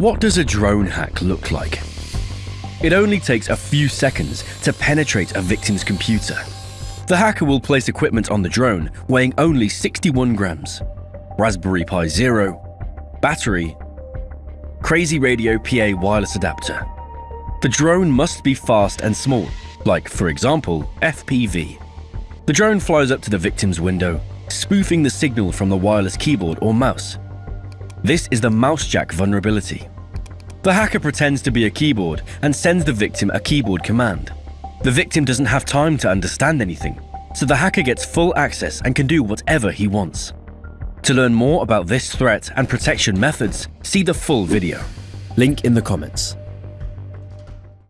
What does a drone hack look like? It only takes a few seconds to penetrate a victim's computer. The hacker will place equipment on the drone weighing only 61 grams, Raspberry Pi Zero, battery, Crazy Radio PA wireless adapter. The drone must be fast and small, like, for example, FPV. The drone flies up to the victim's window, spoofing the signal from the wireless keyboard or mouse. This is the mousejack vulnerability. The hacker pretends to be a keyboard and sends the victim a keyboard command. The victim doesn't have time to understand anything, so the hacker gets full access and can do whatever he wants. To learn more about this threat and protection methods, see the full video. Link in the comments.